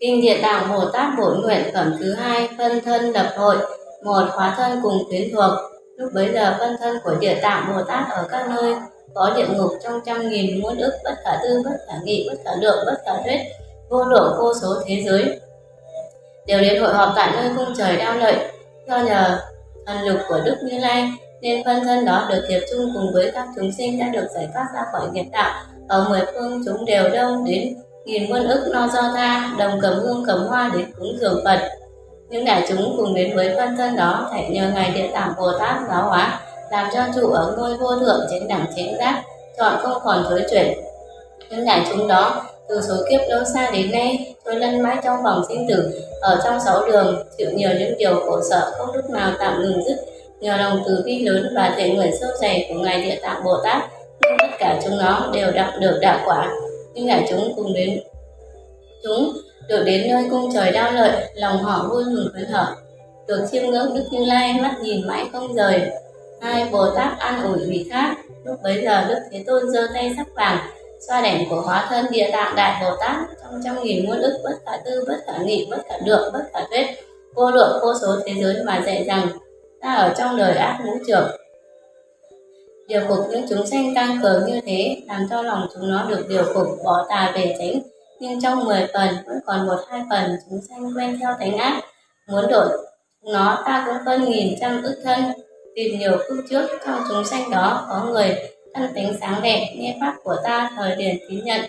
Kinh Địa Tạng Bồ Tát Bổn Nguyện Phẩm thứ hai, Phân thân lập hội, một khóa thân cùng tuyến thuộc. Lúc bấy giờ, phân thân của Địa Tạng Bồ Tát ở các nơi, có địa ngục trong trăm nghìn muôn ức, bất khả tư, bất khả nghị, bất khả lượng, bất khả thuyết vô lượng, vô số thế giới. Đều đến hội họp tại nơi cung trời đao lợi. Do nhờ thần lực của đức như lai, nên phân thân đó được hiệp chung cùng với các chúng sinh đã được giải thoát ra khỏi nghiệp đạo. Ở mười phương chúng đều đông đến nghìn muôn ức no do tha, đồng cầm hương cầm hoa đến cúng dường phật. Những đại chúng cùng đến với phân thân đó phải nhờ ngài địa tạng bồ tát giáo hóa, làm cho trụ ở ngôi vô thượng trên đẳng chính giác, chọn không còn thối chuyển. Những đại chúng đó từ số kiếp lâu xa đến nay tôi lăn mãi trong vòng sinh tử. Ở trong sáu đường chịu nhiều những điều khổ sở không lúc nào tạm ngừng dứt. Nhờ lòng từ bi lớn và thể nguyện sâu dày của ngài địa tạng bồ tát nên tất cả chúng nó đều đạt được đạo quả. Nhưng ngài chúng cùng đến chúng được đến nơi cung trời đao lợi lòng họ vui mừng phấn hở, được chiêm ngưỡng đức như lai mắt nhìn mãi không rời. Hai bồ tát an ủi vị khác. Lúc bấy giờ đức thế tôn giơ tay sắc vàng xoa đảnh của hóa thân địa tạng, đại bồ tát, trong trăm nghìn muôn ức, bất khả tư, bất khả nghị, bất khả lượng bất khả thuyết, vô lượng, vô số thế giới mà dạy rằng, ta ở trong đời ác ngũ trưởng. Điều phục những chúng sanh tăng cường như thế, làm cho lòng chúng nó được điều phục, bỏ tà về tránh nhưng trong 10 phần, vẫn còn một hai phần chúng sanh quen theo thánh ác. Muốn đổi nó, ta cũng phân nghìn trăm ức thân, tìm nhiều phương trước trong chúng sanh đó, có người thân tính sáng đẹp, nghe pháp của ta, thời điển tín nhận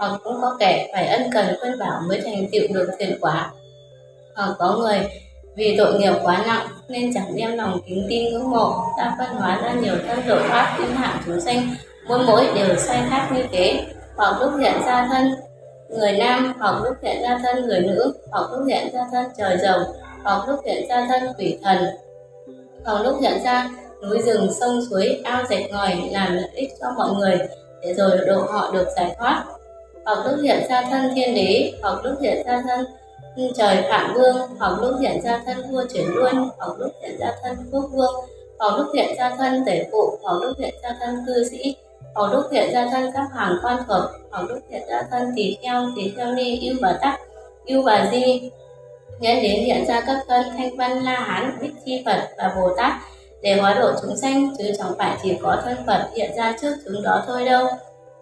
hoặc cũng có kẻ phải ân cần khuyên bảo mới thành tựu được thiện quả. Hoặc có người vì tội nghiệp quá nặng nên chẳng đem lòng kính tin ngưỡng mộ. Ta phân hóa ra nhiều thân độ pháp thiên hạ chúng sanh mỗi mỗi đều sai khác như thế. Hoặc lúc hiện ra thân người nam, hoặc lúc hiện ra thân người nữ, hoặc lúc hiện ra thân trời rồng, hoặc lúc hiện ra thân quỷ thần. Hoặc lúc hiện ra núi rừng, sông suối, ao rạch ngòi làm lợi ích cho mọi người. Để rồi độ họ được giải thoát. Hoặc lúc hiện ra thân thiên đế, hoặc lúc hiện ra thân trời phạm vương, hoặc lúc hiện ra thân vua chuyển luân hoặc lúc hiện ra thân quốc vương, hoặc lúc hiện ra thân tể phụ, hoặc lúc hiện ra thân cư sĩ, hoặc lúc hiện ra thân các hàng quan thuộc, hoặc lúc hiện ra thân tỳ kheo tỳ kheo ni yêu bà tắc yêu bà di. Nhân đến hiện ra các thân thanh văn la hán, bích chi phật và bồ tát để hóa độ chúng sanh chứ chẳng phải chỉ có thân phật hiện ra trước chúng đó thôi đâu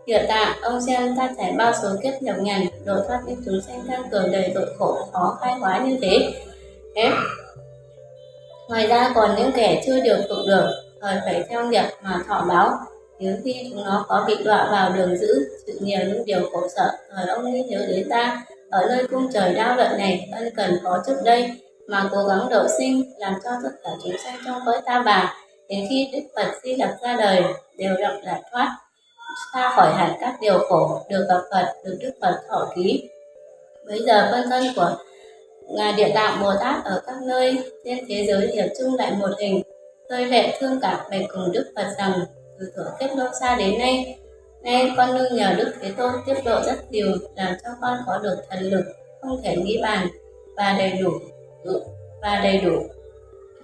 Hiện tạ, ông xem ta trải bao số kiếp nhập nhằn, độ thoát những chúng sanh tăng cường đầy tội khổ khó khai hóa như thế. thế. Ngoài ra còn những kẻ chưa điều phục được, thời phải theo nghiệp mà thọ báo, nếu khi chúng nó có bị đọa vào đường dữ, chịu nhiều những điều khổ sở, thời ông nghĩ nhớ đến ta, ở nơi cung trời đau lợi này, ân cần có trước đây, mà cố gắng độ sinh, làm cho tất cả chúng sanh trong cõi ta bà, đến khi Đức Phật di lập ra đời, đều được giải thoát, xa khỏi hẳn các điều khổ, được gặp Phật, được Đức Phật thọ ký. Bây giờ phân thân của Ngài Địa Tạng Bồ Tát ở các nơi trên thế giới hiệp chung lại một hình, tôi lệ thương cảm bạch cùng Đức Phật rằng từ thuở kết lâu xa đến nay, nay con nương nhờ Đức Thế Tôn tiếp độ rất nhiều, làm cho con có được thần lực không thể nghĩ bàn và đầy đủ Ừ, và đầy đủ.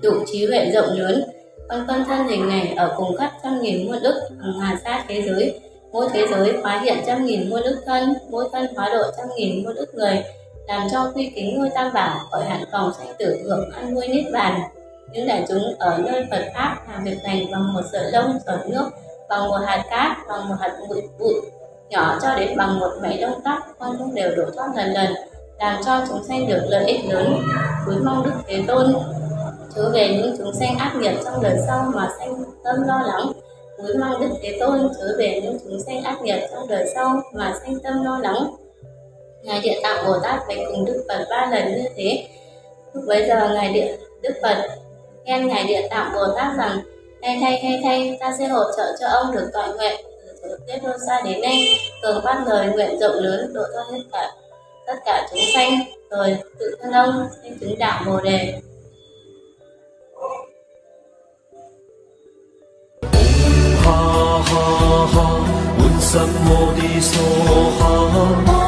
Đủ trí huệ rộng lớn. Con con thân hình này ở cùng khắp trăm nghìn muôn ức hàng hà xa thế giới. Mỗi thế giới hóa hiện trăm nghìn muôn ức thân, mỗi thân hóa độ trăm nghìn muôn ức người, làm cho quy kính ngôi tam bảo khỏi hạn phòng sanh tử hưởng ăn nuôi niết bàn. Những đại chúng ở nơi Phật pháp làm việc này bằng một sợi lông giọt nước, bằng một hạt cát, bằng một hạt bụi bụi nhỏ cho đến bằng một mảy lông tóc, con cũng đều đổ thoát lần lần làm cho chúng sanh được lợi ích lớn. Cúi mong đức thế tôn chớ về những chúng sanh ác nghiệp trong đời sau mà sanh tâm lo lắng. Cúi mong đức thế tôn chớ về những chúng sanh ác nghiệp trong đời sau mà sanh tâm lo lắng. Ngài địa tạng bồ tát bạch cùng đức phật ba lần như thế. Lúc bấy giờ ngài địa, đức phật khen ngài địa tạng bồ tát rằng, thay thay thay thay, ta sẽ hỗ trợ cho ông được tọa nguyện từ tiết đô xa đến nay, cường ban lời nguyện rộng lớn độ cho hết cả tất cả chúng sanh, rồi tự thân ông nên chứng đạo bồ đề. Ha ha ha.